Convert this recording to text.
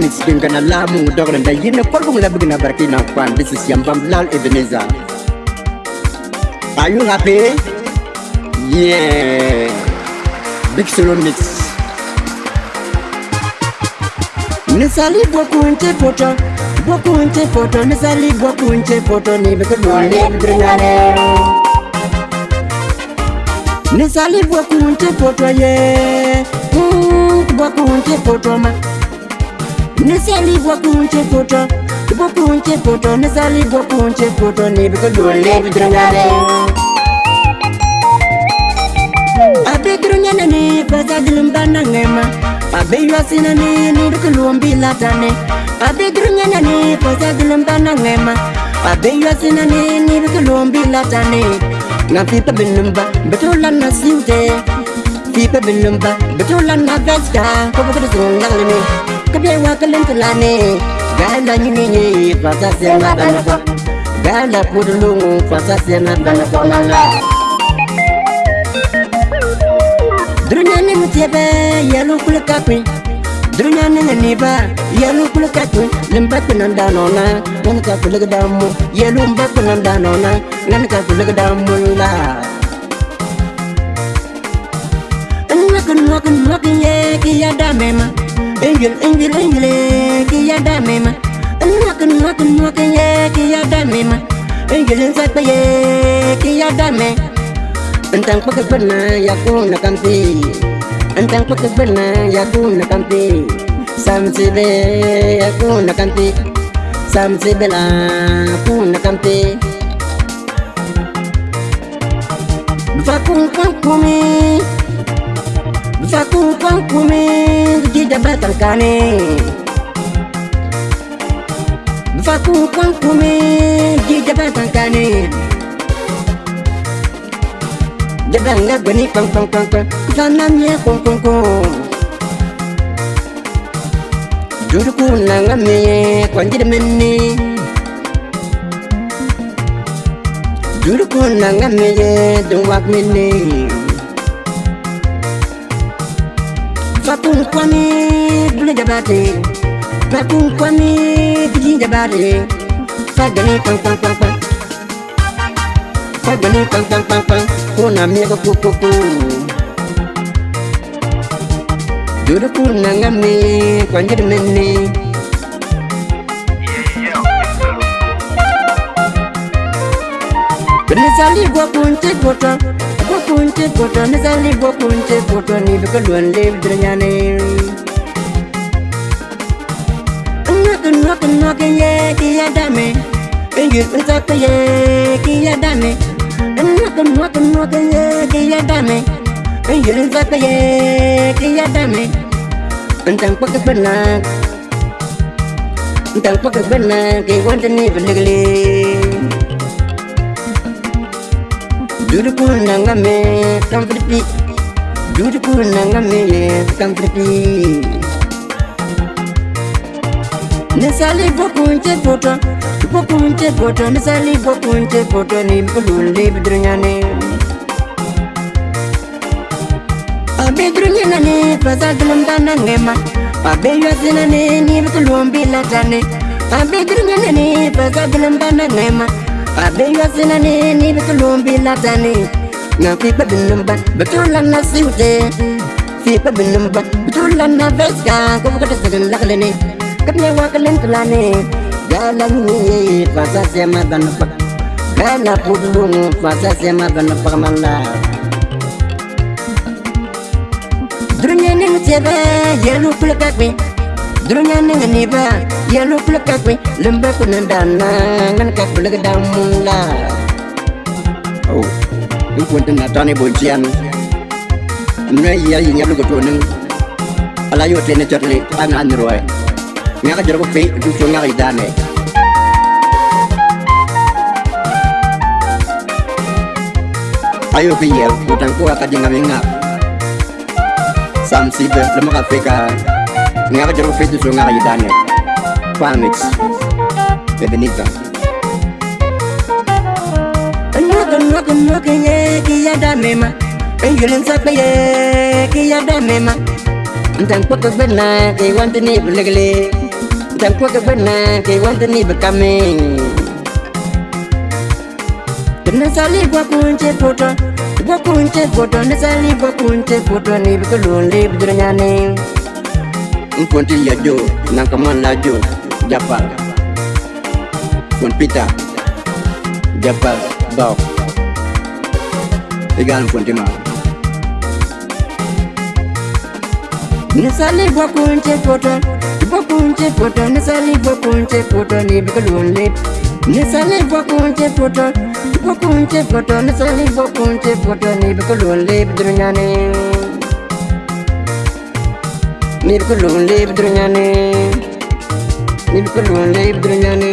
mis gengana la mu dogle nda yene kor bu ngla bugna barki na kwan bis siam bam lal ebeneza ayu ngape yeah big solo mix nesali bo kunte foto bo kunte foto nesali bo kunte foto ni be ko ni ngrenane nesali bo kunte foto ye mm, bo kunte foto ma nesalibwa kunche foto ibo kunche foto nesalibwa kunche foto nibikojolebidrongare abedronyanani pasadilumbanangema abeywasinani nirikulumbilatane abedronyanani pasadilumbanangema abeywasinani nirikulumbilatane na fipa binumba betolana siute fipa binumba betolana vesta kobokodisunlalimi ganda kadewa kalentulane gala nyinyi pasasena danafo gala kudulungu pasasena danafo lala durunyane mutebe yalu kulakapin durunyane nganiba yalu kulakapin limbatu nandanona nanka kulagdamu yalu mbatu nandanona nanka kulagdamu la Nakin nakin nakin ye kiya damema Angel, angel, angel, kia da mema Anna kunna kunna kia kia da mema Angel inside pa ye kia da me Antang pagkabana ya ko nakampi Antang pagkabana ya ko nakampi Samsibe ya ko nakampi Samsibe la ko nakampi Nufakung kang kumi Nufakung kang kumi jabratankane mfaku kankume ji jabratankane jabranga gweni kankankank sanamie konkonko juruku nangamie kwanjirimeni juruku nangamie dungwakmeni bakunkwami bulejabate bakunkwami bijinjabate fagani kankankankan fagani kankankankan kona miego kokoko dodo kur nangami kwanjedemene bene sali gwa kunce gota kunte poto ni sali bo kunte poto ni bi ko don le bidir nyane. Nwak nwak nwak ye ki ya dame, enyi nsak ye ki ya dame. Nwak nwak nwak ye ki ya dame, enyi nsak ye ki ya dame. Ntang pake benak, ntang pake benak, ki wante ni bilikli. beautiful nanga me come for the beautiful nanga me come for the nesali bokunte foto bokunte foto nesali bokunte foto ni bulul ni bidrunyane abe drunyane faza glumbana ngema abe yazinane ni bulumbi latane abe drunyane ni faza glumbana ngema Abenga sinani ni betulum bilatani Na fipa binumbat betulan na siute Fipa binumbat betulan na veska Kumu kata sedang lakalini Kapnya wakalin tulani Galang ni fasa sema banupak Gala pulung fasa sema banupak mala Durunya ni nusebe Yeru kulakakwe Dunia nanga ni ba ya lu pula kakwe lembek pun dana ngan kak pula kedamu la oh lu kuantan natane boncian ya iya ya lu kutuaneng ala yo tene charli an an roe ngaka jarbo pe du so ngaka idane ayo piyel utang ku aka jinga sampai samsi be lemaka peka nka ka jara go fetisong a ga ye daniel panix ebeneza ntankwakagwenakewantnibulegle ntankwakagwenakewantnibkame tnasaligwakuncefoto gwakuncefoto nasaligwakuncefoto nibkulunlibjuranyane nkonti yajo nankaman lajo japal kon pita japal bao igal nkonti ma nisali bokunte poto bokunte poto nisali bokunte poto ni bikalunle nisali bokunte poto bokunte poto nisali bokunte poto ni bikalunle bidrunyane Nisali bokunte poto, bokunte poto, nisali bokunte poto, ni bikalunle bidrunyane mirkulunde ibdrunyane mirkulunde ibdrunyane